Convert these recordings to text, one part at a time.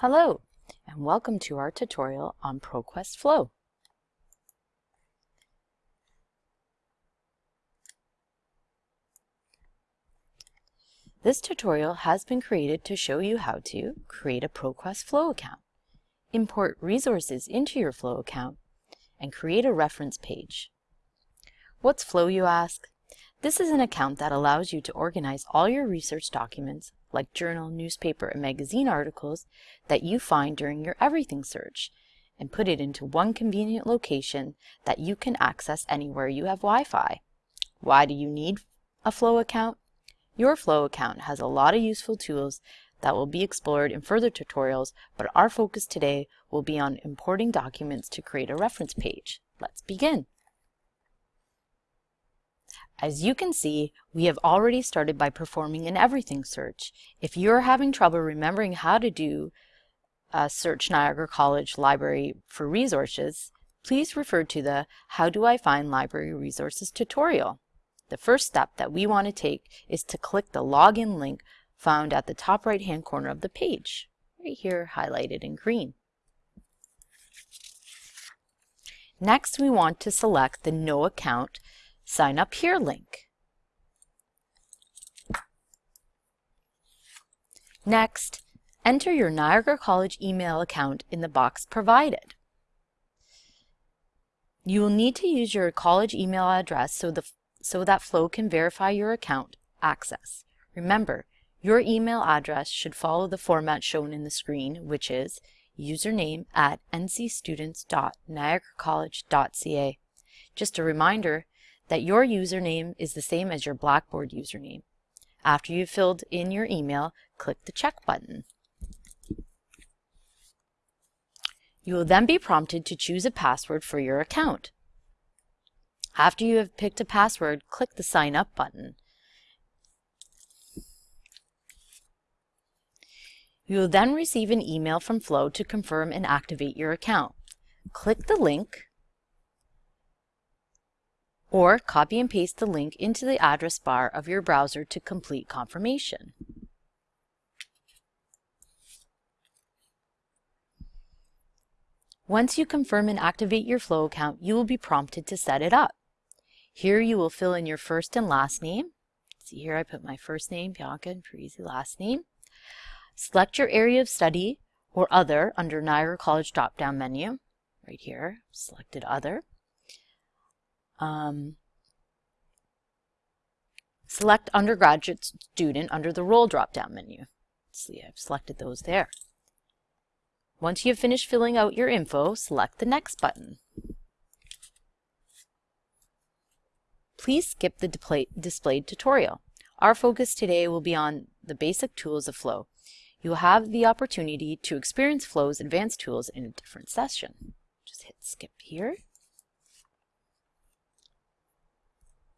Hello, and welcome to our tutorial on ProQuest Flow. This tutorial has been created to show you how to create a ProQuest Flow account, import resources into your Flow account, and create a reference page. What's Flow, you ask? This is an account that allows you to organize all your research documents like journal, newspaper, and magazine articles that you find during your everything search and put it into one convenient location that you can access anywhere you have Wi-Fi. Why do you need a Flow account? Your Flow account has a lot of useful tools that will be explored in further tutorials, but our focus today will be on importing documents to create a reference page. Let's begin. As you can see, we have already started by performing an everything search. If you're having trouble remembering how to do a search Niagara College Library for resources, please refer to the How Do I Find Library Resources tutorial. The first step that we want to take is to click the login link found at the top right hand corner of the page, right here highlighted in green. Next, we want to select the No Account Sign Up Here link. Next, enter your Niagara College email account in the box provided. You will need to use your college email address so, the, so that Flow can verify your account access. Remember, your email address should follow the format shown in the screen, which is username at ncstudents.niagaracollege.ca. Just a reminder that your username is the same as your Blackboard username. After you've filled in your email, click the check button. You will then be prompted to choose a password for your account. After you have picked a password, click the Sign Up button. You will then receive an email from Flow to confirm and activate your account. Click the link or copy and paste the link into the address bar of your browser to complete confirmation. Once you confirm and activate your Flow account, you will be prompted to set it up. Here you will fill in your first and last name. See here I put my first name, Bianca, and Parisi last name. Select your area of study or other under Niagara College drop-down menu. Right here, selected other. Um, select undergraduate student under the role drop-down menu. see, I've selected those there. Once you have finished filling out your info, select the Next button. Please skip the displayed tutorial. Our focus today will be on the basic tools of Flow. You will have the opportunity to experience Flow's advanced tools in a different session. Just hit skip here.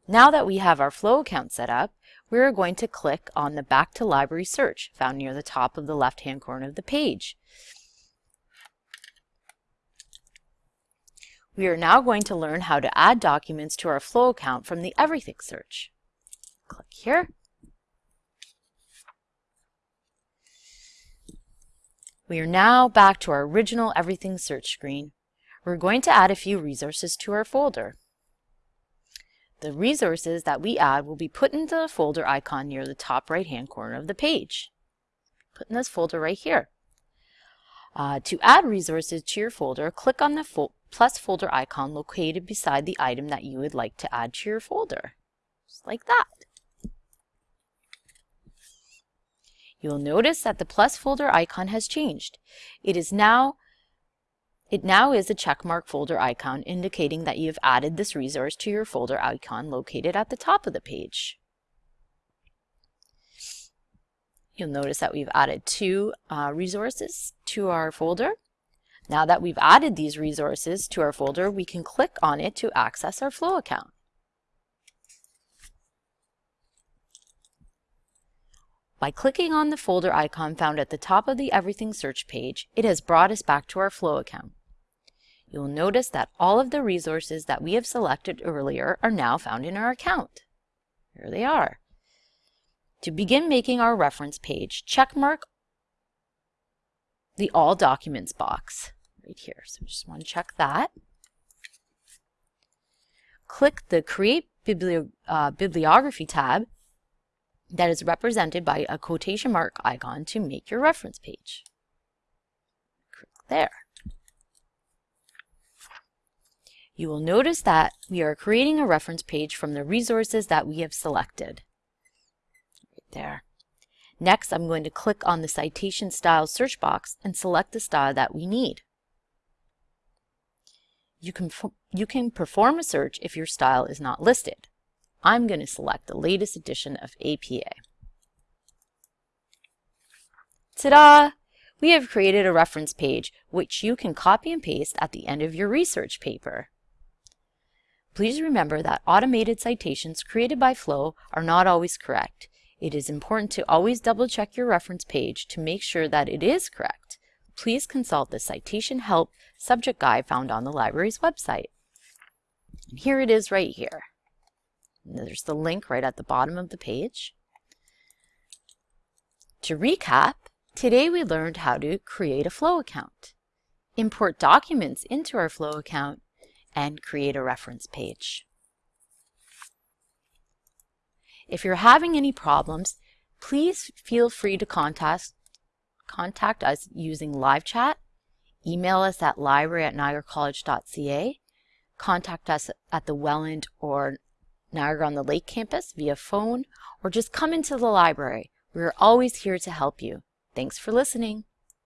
Now that we have our Flow account set up, we are going to click on the Back to Library search found near the top of the left-hand corner of the page. We are now going to learn how to add documents to our Flow account from the Everything search. Click here. We are now back to our original Everything search screen. We're going to add a few resources to our folder. The resources that we add will be put into the folder icon near the top right hand corner of the page. Put in this folder right here. Uh, to add resources to your folder, click on the fo plus folder icon located beside the item that you would like to add to your folder. Just like that. You'll notice that the plus folder icon has changed. It is now it now is a checkmark folder icon indicating that you have added this resource to your folder icon located at the top of the page. You'll notice that we've added two uh, resources to our folder. Now that we've added these resources to our folder, we can click on it to access our Flow account. By clicking on the folder icon found at the top of the Everything search page, it has brought us back to our Flow account. You'll notice that all of the resources that we have selected earlier are now found in our account. Here they are. To begin making our reference page, checkmark the All Documents box right here. So just want to check that. Click the Create Bibli uh, Bibliography tab that is represented by a quotation mark icon to make your reference page. Click there. You will notice that we are creating a reference page from the resources that we have selected. Right there. Next, I'm going to click on the Citation Style search box and select the style that we need. You can, you can perform a search if your style is not listed. I'm going to select the latest edition of APA. Ta-da! We have created a reference page which you can copy and paste at the end of your research paper. Please remember that automated citations created by Flow are not always correct. It is important to always double check your reference page to make sure that it is correct. Please consult the Citation Help subject guide found on the library's website. And here it is right here. And there's the link right at the bottom of the page. To recap, today we learned how to create a Flow account, import documents into our Flow account, and create a reference page. If you're having any problems, please feel free to contact, contact us using live chat, email us at library at niagaracollege.ca, contact us at the Welland or Niagara on the Lake campus via phone, or just come into the library. We are always here to help you. Thanks for listening.